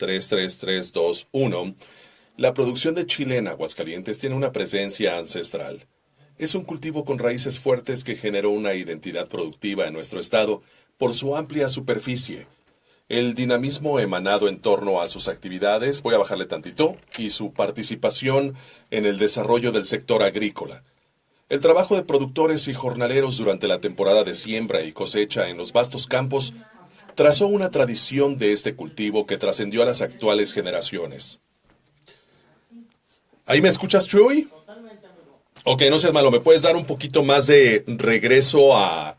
33321, la producción de chile en Aguascalientes tiene una presencia ancestral. Es un cultivo con raíces fuertes que generó una identidad productiva en nuestro estado por su amplia superficie, el dinamismo emanado en torno a sus actividades, voy a bajarle tantito, y su participación en el desarrollo del sector agrícola. El trabajo de productores y jornaleros durante la temporada de siembra y cosecha en los vastos campos trazó una tradición de este cultivo que trascendió a las actuales generaciones. ¿Ahí me escuchas, Chuy? Ok, no seas malo, ¿me puedes dar un poquito más de regreso a,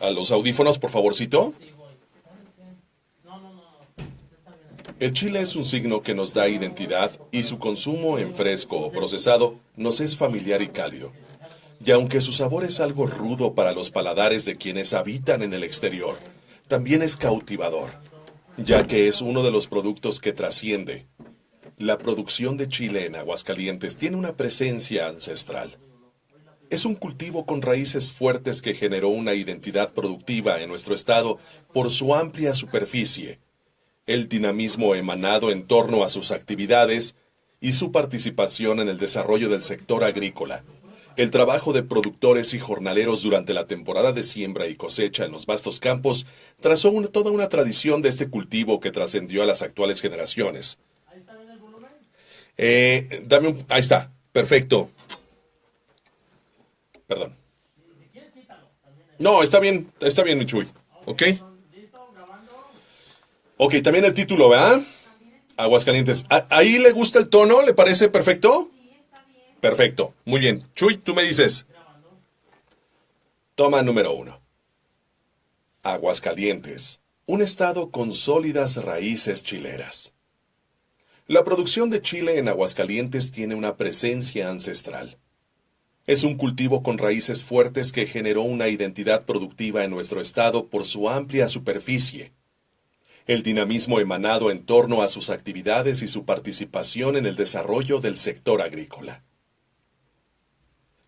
a, los audífonos, por favorcito? El chile es un signo que nos da identidad y su consumo en fresco o procesado nos es familiar y cálido. Y aunque su sabor es algo rudo para los paladares de quienes habitan en el exterior, también es cautivador, ya que es uno de los productos que trasciende. La producción de chile en Aguascalientes tiene una presencia ancestral. Es un cultivo con raíces fuertes que generó una identidad productiva en nuestro estado por su amplia superficie, el dinamismo emanado en torno a sus actividades y su participación en el desarrollo del sector agrícola. El trabajo de productores y jornaleros durante la temporada de siembra y cosecha en los vastos campos trazó toda una tradición de este cultivo que trascendió a las actuales generaciones. ¿Ahí está? Eh, dame un, ahí está, perfecto. Perdón. No, está bien, está bien, Michuy. ¿Ok? Ok, también el título, ¿verdad? Aguascalientes. ¿Ahí le gusta el tono? ¿Le parece perfecto? Perfecto. Muy bien. Chuy, tú me dices. Toma número uno. Aguascalientes. Un estado con sólidas raíces chileras. La producción de chile en Aguascalientes tiene una presencia ancestral. Es un cultivo con raíces fuertes que generó una identidad productiva en nuestro estado por su amplia superficie el dinamismo emanado en torno a sus actividades y su participación en el desarrollo del sector agrícola.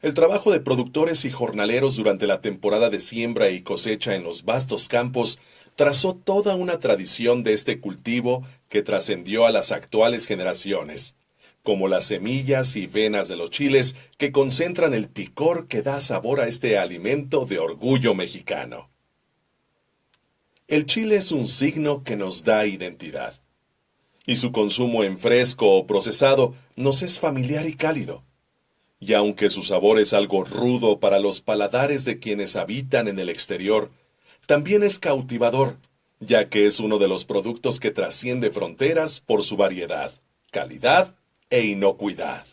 El trabajo de productores y jornaleros durante la temporada de siembra y cosecha en los vastos campos trazó toda una tradición de este cultivo que trascendió a las actuales generaciones, como las semillas y venas de los chiles que concentran el picor que da sabor a este alimento de orgullo mexicano. El chile es un signo que nos da identidad. Y su consumo en fresco o procesado nos es familiar y cálido. Y aunque su sabor es algo rudo para los paladares de quienes habitan en el exterior, también es cautivador, ya que es uno de los productos que trasciende fronteras por su variedad, calidad e inocuidad.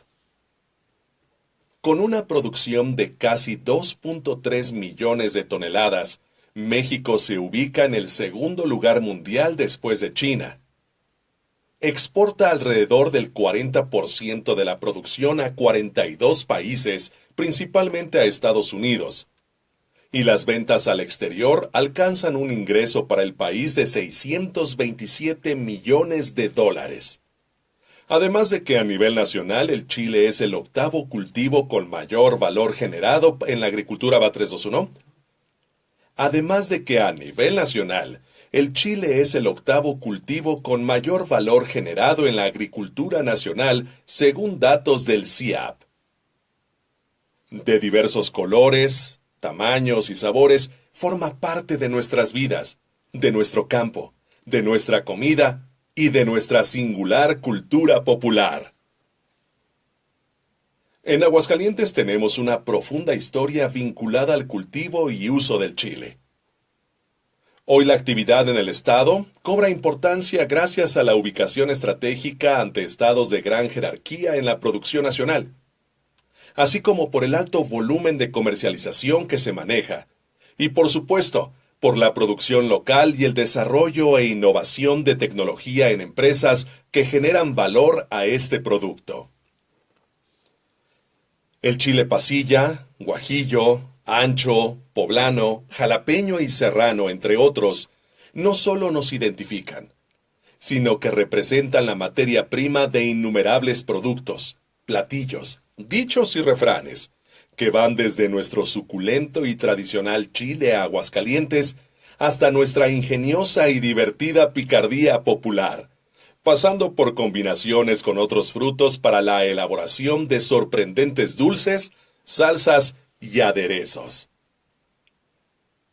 Con una producción de casi 2.3 millones de toneladas, México se ubica en el segundo lugar mundial después de China. Exporta alrededor del 40% de la producción a 42 países, principalmente a Estados Unidos. Y las ventas al exterior alcanzan un ingreso para el país de 627 millones de dólares. Además de que a nivel nacional el chile es el octavo cultivo con mayor valor generado en la agricultura BA 321, Además de que a nivel nacional, el chile es el octavo cultivo con mayor valor generado en la agricultura nacional según datos del CIAP. De diversos colores, tamaños y sabores, forma parte de nuestras vidas, de nuestro campo, de nuestra comida y de nuestra singular cultura popular. En Aguascalientes tenemos una profunda historia vinculada al cultivo y uso del chile. Hoy la actividad en el Estado cobra importancia gracias a la ubicación estratégica ante estados de gran jerarquía en la producción nacional, así como por el alto volumen de comercialización que se maneja, y por supuesto, por la producción local y el desarrollo e innovación de tecnología en empresas que generan valor a este producto. El chile pasilla, guajillo, ancho, poblano, jalapeño y serrano, entre otros, no solo nos identifican, sino que representan la materia prima de innumerables productos, platillos, dichos y refranes, que van desde nuestro suculento y tradicional chile a Aguascalientes hasta nuestra ingeniosa y divertida picardía popular, pasando por combinaciones con otros frutos para la elaboración de sorprendentes dulces, salsas y aderezos.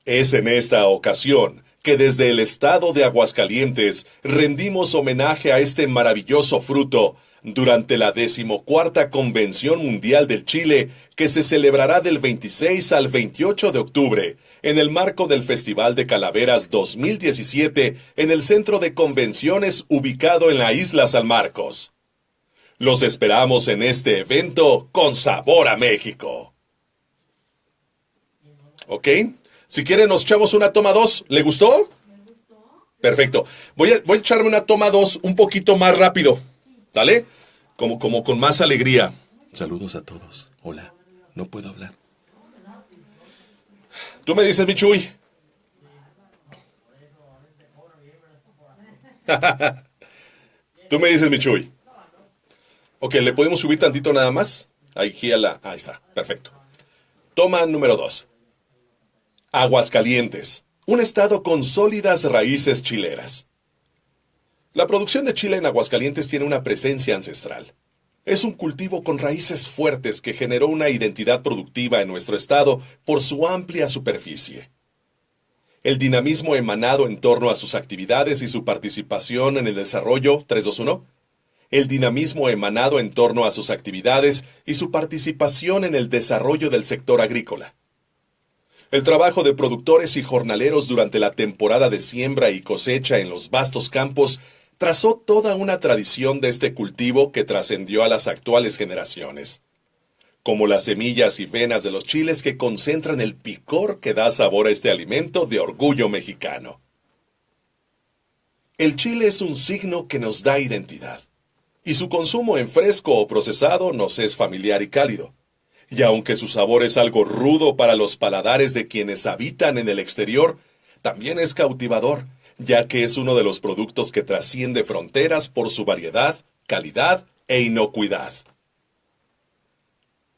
Es en esta ocasión que desde el estado de Aguascalientes rendimos homenaje a este maravilloso fruto durante la decimocuarta Convención Mundial del Chile que se celebrará del 26 al 28 de octubre en el marco del Festival de Calaveras 2017 en el Centro de Convenciones ubicado en la isla San Marcos. Los esperamos en este evento con sabor a México. ¿Ok? Si quieren, nos echamos una toma dos. ¿Le gustó? Perfecto. Voy a, voy a echarme una toma dos un poquito más rápido. ¿Dale? Como, como con más alegría. Saludos a todos. Hola. No puedo hablar. Tú me dices, Michuy. Tú me dices, Michuy. Ok, ¿le podemos subir tantito nada más? Aquí a la... Ahí está, perfecto. Toma número dos. Aguascalientes, un estado con sólidas raíces chileras. La producción de chile en Aguascalientes tiene una presencia ancestral. Es un cultivo con raíces fuertes que generó una identidad productiva en nuestro estado por su amplia superficie. El dinamismo emanado en torno a sus actividades y su participación en el desarrollo 321. El dinamismo emanado en torno a sus actividades y su participación en el desarrollo del sector agrícola. El trabajo de productores y jornaleros durante la temporada de siembra y cosecha en los vastos campos trazó toda una tradición de este cultivo que trascendió a las actuales generaciones. Como las semillas y venas de los chiles que concentran el picor que da sabor a este alimento de orgullo mexicano. El chile es un signo que nos da identidad, y su consumo en fresco o procesado nos es familiar y cálido y aunque su sabor es algo rudo para los paladares de quienes habitan en el exterior, también es cautivador, ya que es uno de los productos que trasciende fronteras por su variedad, calidad e inocuidad.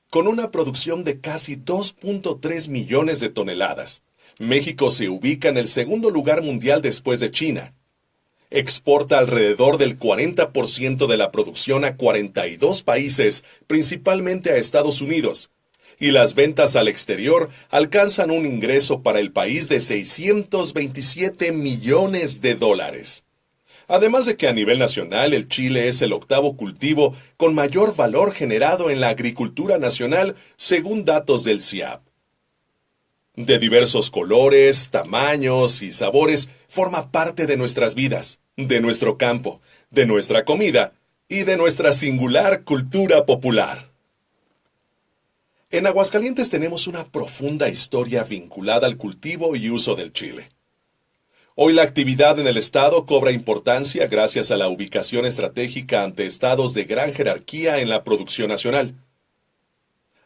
Con una producción de casi 2.3 millones de toneladas, México se ubica en el segundo lugar mundial después de China. Exporta alrededor del 40% de la producción a 42 países, principalmente a Estados Unidos, y las ventas al exterior alcanzan un ingreso para el país de 627 millones de dólares. Además de que a nivel nacional el chile es el octavo cultivo con mayor valor generado en la agricultura nacional según datos del CIAP. De diversos colores, tamaños y sabores, forma parte de nuestras vidas, de nuestro campo, de nuestra comida y de nuestra singular cultura popular. En Aguascalientes tenemos una profunda historia vinculada al cultivo y uso del chile. Hoy la actividad en el Estado cobra importancia gracias a la ubicación estratégica ante estados de gran jerarquía en la producción nacional,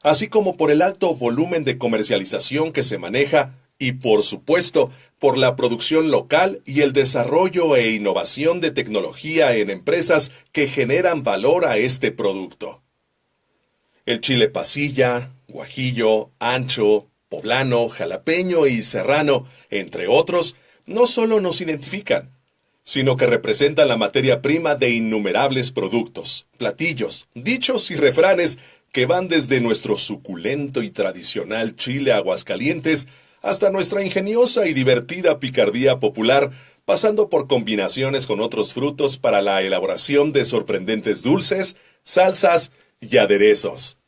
así como por el alto volumen de comercialización que se maneja y, por supuesto, por la producción local y el desarrollo e innovación de tecnología en empresas que generan valor a este producto. El chile pasilla, guajillo, ancho, poblano, jalapeño y serrano, entre otros, no solo nos identifican, sino que representan la materia prima de innumerables productos, platillos, dichos y refranes que van desde nuestro suculento y tradicional chile aguascalientes hasta nuestra ingeniosa y divertida picardía popular, pasando por combinaciones con otros frutos para la elaboración de sorprendentes dulces, salsas y aderezos.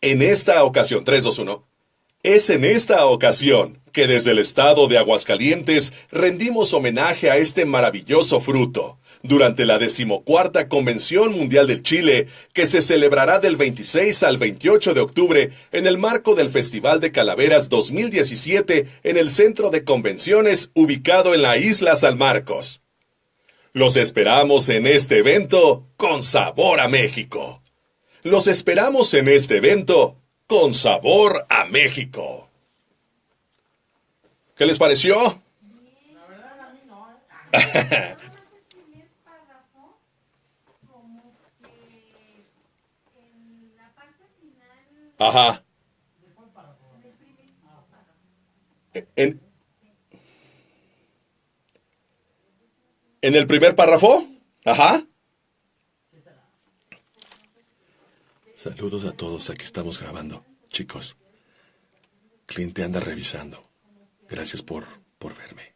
En esta ocasión, 321, es en esta ocasión que desde el estado de Aguascalientes rendimos homenaje a este maravilloso fruto durante la decimocuarta Convención Mundial del Chile, que se celebrará del 26 al 28 de octubre en el marco del Festival de Calaveras 2017 en el Centro de Convenciones ubicado en la isla San Marcos. Los esperamos en este evento con sabor a México. Los esperamos en este evento con sabor a México. ¿Qué les pareció? La verdad a mí no. ¿eh? Ajá. En, ¿En el primer párrafo? Ajá. Saludos a todos, aquí estamos grabando. Chicos, cliente anda revisando. Gracias por, por verme.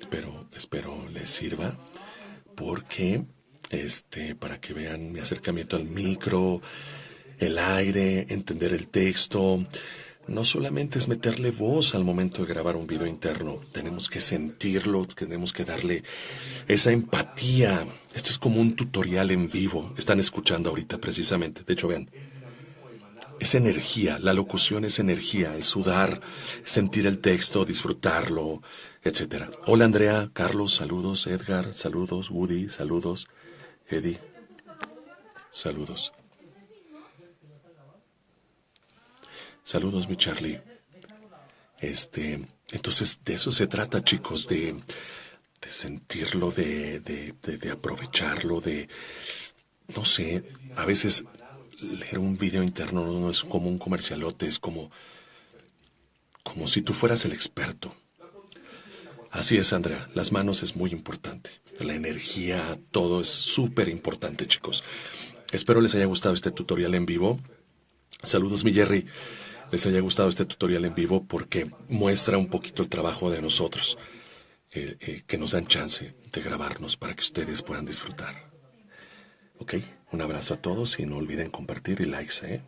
Espero, espero les sirva porque, este, para que vean mi acercamiento al micro, el aire, entender el texto, no solamente es meterle voz al momento de grabar un video interno, tenemos que sentirlo, tenemos que darle esa empatía. Esto es como un tutorial en vivo. Están escuchando ahorita precisamente. De hecho, vean. Es energía, la locución es energía, es sudar, sentir el texto, disfrutarlo, etc. Hola Andrea, Carlos, saludos, Edgar, saludos, Woody, saludos, Eddie, saludos. Saludos, mi Charlie. Este, entonces de eso se trata, chicos, de, de sentirlo, de, de, de, aprovecharlo, de, no sé, a veces leer un video interno no es como un comercialote, es como, como si tú fueras el experto. Así es, Andrea, las manos es muy importante. La energía, todo es súper importante, chicos. Espero les haya gustado este tutorial en vivo. Saludos, mi Jerry les haya gustado este tutorial en vivo porque muestra un poquito el trabajo de nosotros, eh, que nos dan chance de grabarnos para que ustedes puedan disfrutar. Ok, un abrazo a todos y no olviden compartir y likes, ¿eh?